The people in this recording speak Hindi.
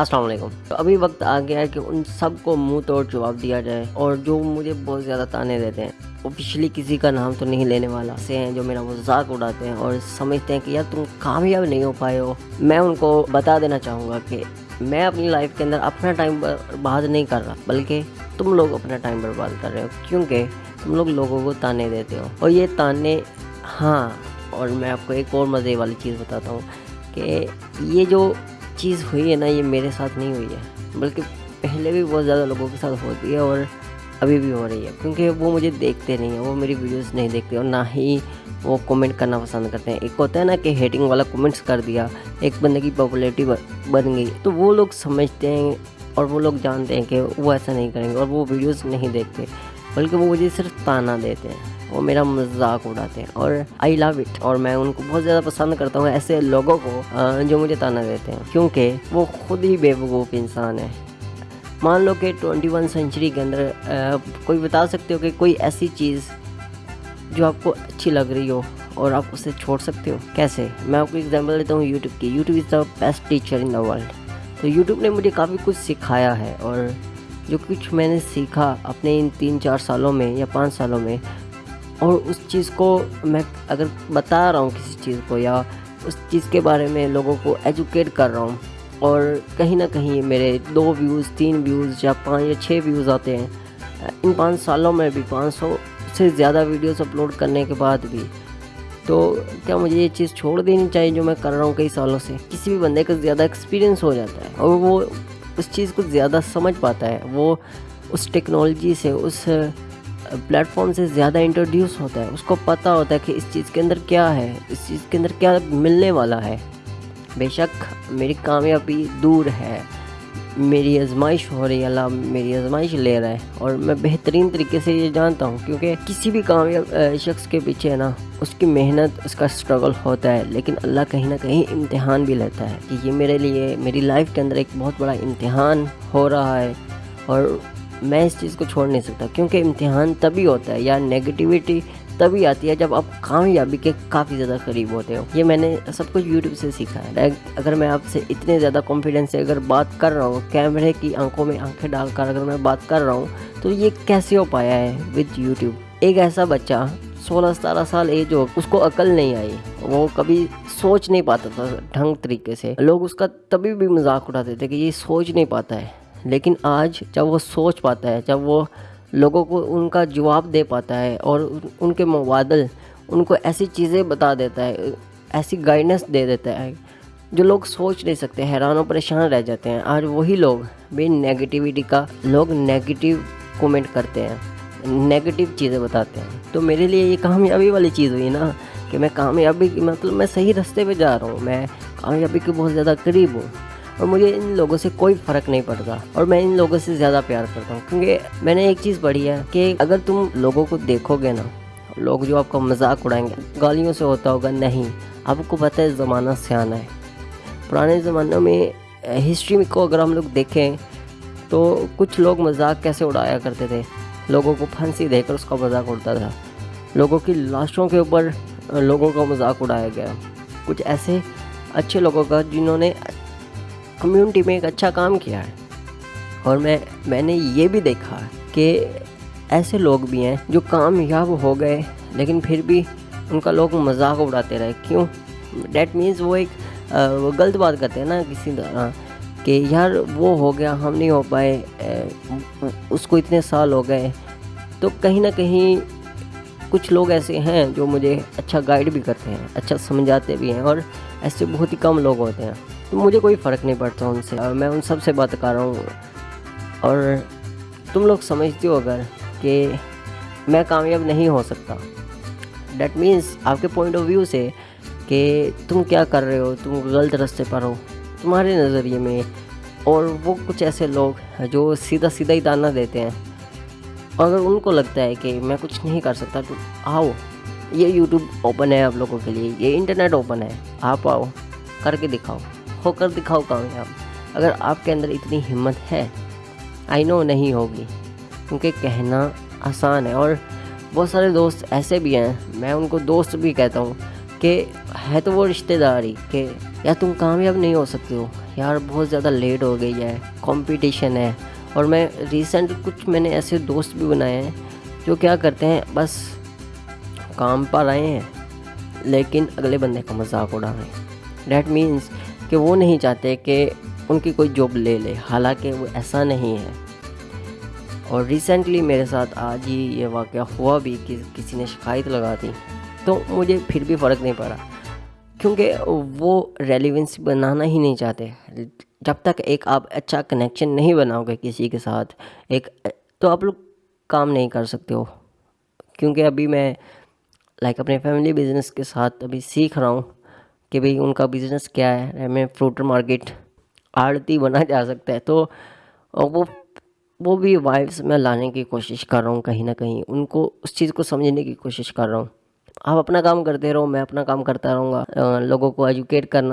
अस्सलाम वालेकुम। तो अभी वक्त आ गया है कि उन सबको मुँह तोड़ जवाब दिया जाए और जो मुझे बहुत ज़्यादा ताने देते हैं ऑफिशियली किसी का नाम तो नहीं लेने वाला से हैं जो मेरा मज़ाक उड़ाते हैं और समझते हैं कि यार तुम कामयाब नहीं हो पाए हो। मैं उनको बता देना चाहूँगा कि मैं अपनी लाइफ के अंदर अपना टाइम बर्बाद नहीं कर रहा, बल्कि तुम लोग अपना टाइम बर्बाद कर रहे हो, क्योंकि तुम लोग लोगों को ताने देते हो। और ये ताने हाँ और मैं आपको एक और मज़े वाली चीज़ बताता हूँ कि ये जो चीज़ हुई है ना, ये मेरे साथ नहीं हुई है। बल्कि पहले भी बहुत ज़्यादा लोगों के साथ होती है और अभी भी हो रही है, क्योंकि वो मुझे देखते नहीं हैं, वो मेरी वीडियोस नहीं देखते और ना ही वो कमेंट करना पसंद करते हैं। एक होता है ना कि हेटिंग वाला कमेंट्स कर दिया, एक बंदे की पॉपुलरिटी बन गई तो वो लोग समझते हैं और वो लोग जानते हैं कि वो ऐसा नहीं करेंगे और वो वीडियोस नहीं देखते, बल्कि वो मुझे सिर्फ़ ताना देते हैं। वो मेरा मज़ाक उड़ाते हैं और आई लव इट और मैं उनको बहुत ज़्यादा पसंद करता हूँ ऐसे लोगों को जो मुझे ताना देते हैं। क्योंकि वो खुद ही बेवकूफ़ इंसान है। मान लो कि ट्वेंटी वन सेंचुरी के अंदर कोई बता सकते हो कि कोई ऐसी चीज़ जो आपको अच्छी लग रही हो और आप उसे छोड़ सकते हो? कैसे? मैं आपको एग्जांपल देता हूँ यूट्यूब की। YouTube is the best teacher in the world तो यूट्यूब ने मुझे काफ़ी कुछ सिखाया है और जो कुछ मैंने सीखा अपने इन तीन चार सालों में या पाँच सालों में और उस चीज़ को मैं अगर बता रहा हूँ किसी चीज़ को या उस चीज़ के बारे में लोगों को एजुकेट कर रहा हूँ और कहीं ना कहीं मेरे दो व्यूज़ तीन व्यूज़ या पाँच या छः व्यूज़ आते हैं, इन पाँच सालों में भी पाँच सौ से ज़्यादा वीडियोस अपलोड करने के बाद भी तो क्या मुझे ये चीज़ छोड़ देनी चाहिए जो मैं कर रहा हूँ कई सालों से? किसी भी बंदे का ज़्यादा एक्सपीरियंस हो जाता है और वो उस चीज़ को ज़्यादा समझ पाता है, वो उस टेक्नोलॉजी से, उस प्लेटफॉर्म से ज़्यादा इंट्रोड्यूस होता है, उसको पता होता है कि इस चीज़ के अंदर क्या है, इस चीज़ के अंदर क्या मिलने वाला है। बेशक मेरी कामयाबी दूर है, मेरी आजमाइश हो रही है, अल्लाह मेरी आजमाइश ले रहा है और मैं बेहतरीन तरीके से ये जानता हूँ, क्योंकि किसी भी कामयाब शख्स के पीछे ना, उसकी मेहनत, उसका स्ट्रगल होता है, लेकिन अल्लाह कहीं ना कहीं इम्तिहान भी लेता है कि ये मेरे लिए, मेरी लाइफ के अंदर एक बहुत बड़ा इम्तिहान हो रहा है और मैं इस चीज़ को छोड़ नहीं सकता, क्योंकि इम्तिहान तभी होता है या नेगेटिविटी तभी आती है जब आप कामयाबी के काफ़ी ज़्यादा करीब होते हो। ये मैंने सब कुछ यूट्यूब से सीखा है। अगर मैं आपसे इतने ज़्यादा कॉन्फिडेंस से अगर बात कर रहा हूँ, कैमरे की आँखों में आँखें डालकर अगर मैं बात कर रहा हूँ तो ये कैसे हो पाया है विद यूट्यूब एक ऐसा बच्चा, सोलह सतारह साल एज हो, उसको अकल नहीं आई। वो कभी सोच नहीं पाता था ढंग तरीके से। लोग उसका तभी भी मज़ाक उठाते थे कि ये सोच नहीं पाता है। लेकिन आज जब वो सोच पाता है, जब वो लोगों को उनका जवाब दे पाता है और उनके मुबादल उनको ऐसी चीज़ें बता देता है, ऐसी गाइडेंस दे देता है, जो लोग सोच नहीं सकते, हैरान और परेशान रह जाते हैं। आज वही लोग भी नेगेटिविटी का, लोग नेगेटिव कमेंट करते हैं नेगेटिव चीज़ें बताते हैं। तो मेरे लिए ये कामयाबी वाली चीज़ हुई ना, कि मैं कामयाबी मतलब मैं सही रास्ते पे जा रहा हूँ, मैं कामयाबी के बहुत ज़्यादा करीब हूँ। और मुझे इन लोगों से कोई फ़र्क नहीं पड़ता और मैं इन लोगों से ज़्यादा प्यार करता हूँ। क्योंकि मैंने एक चीज़ पढ़ी है कि अगर तुम लोगों को देखोगे ना, लोग जो आपका मज़ाक उड़ाएँगे, गालियों से होता होगा, नहीं, आपको पता है ज़माना सियाना है। पुराने ज़मानों में हिस्ट्री को अगर हम लोग देखें तो कुछ लोग मज़ाक कैसे उड़ाया करते थे? लोगों को फांसी देकर उसका मज़ाक उड़ता था। लोगों की लाशों के ऊपर लोगों का मज़ाक उड़ाया गया। कुछ ऐसे अच्छे लोगों का जिन्होंने कम्युनिटी में एक अच्छा काम किया है। और मैं, मैंने ये भी देखा कि ऐसे लोग भी हैं जो कामयाब हो गए, लेकिन फिर भी उनका लोग मज़ाक उड़ाते रहे। क्यों? डैट मीन्स वो एक वो गलत बात करते हैं ना किसी तरह कि यार वो हो गया, हम नहीं हो पाए उसको इतने साल हो गए। तो कहीं ना कहीं कुछ लोग ऐसे हैं जो मुझे अच्छा गाइड भी करते हैं अच्छा समझाते भी हैं और ऐसे बहुत ही कम लोग होते हैं। मुझे कोई फ़र्क नहीं पड़ता उनसे। मैं उन सबसे बात कर रहा हूँ। और तुम लोग समझते हो अगर कि मैं कामयाब नहीं हो सकता। डैट मीन्स आपके पॉइंट ऑफ़ व्यू से कि तुम क्या कर रहे हो? तुम गलत रास्ते पर हो। तुम्हारे नज़रिए में और वो कुछ ऐसे लोग जो सीधा सीधा ही दाना देते हैं। अगर उनको लगता है कि मैं कुछ नहीं कर सकता तो आओ। ये यूट्यूब ओपन है आप लोगों के लिए। ये इंटरनेट ओपन है। आप आओ। करके दिखाओ। होकर दिखाओ कामयाब अगर आपके अंदर इतनी हिम्मत है आई नो नहीं होगी। क्योंकि कहना आसान है और बहुत सारे दोस्त ऐसे भी हैं, मैं उनको दोस्त भी कहता हूँ कि है तो वो रिश्तेदारी कि या तुम कामयाब नहीं हो सकते हो। यार बहुत ज़्यादा लेट हो गई है कंपटीशन है और मैं रिसेंट कुछ मैंने ऐसे दोस्त भी बनाए हैं जो क्या करते हैं, बस काम पर आए हैं, लेकिन अगले बंदे का मज़ाक उड़ा रहे हैं। डैट मीन्स कि वो नहीं चाहते कि उनकी कोई जॉब ले ले। हालाँकि वो ऐसा नहीं है। और रिसेंटली मेरे साथ आज ही ये वाक़ हुआ भी कि किसी ने शिकायत लगा दी तो मुझे फिर भी फ़र्क नहीं पड़ा। क्योंकि वो रेलिवेंस बनाना ही नहीं चाहते। जब तक एक आप अच्छा कनेक्शन नहीं बनाओगे किसी के साथ, एक तो आप लोग काम नहीं कर सकते हो। क्योंकि अभी मैं लाइक अपने फैमिली बिज़नेस के साथ अभी सीख रहा हूँ। कि भाई उनका बिज़नेस क्या है? हमें फ्रूट मार्केट आड़ती बना जा सकता है। तो वो वो भी वाइब्स में लाने की कोशिश कर रहा हूँ कहीं ना कहीं। उनको उस चीज़ को समझने की कोशिश कर रहा हूँ। आप अपना काम करते रहो, मैं अपना काम करता रहूँगा। लोगों को एजुकेट करना।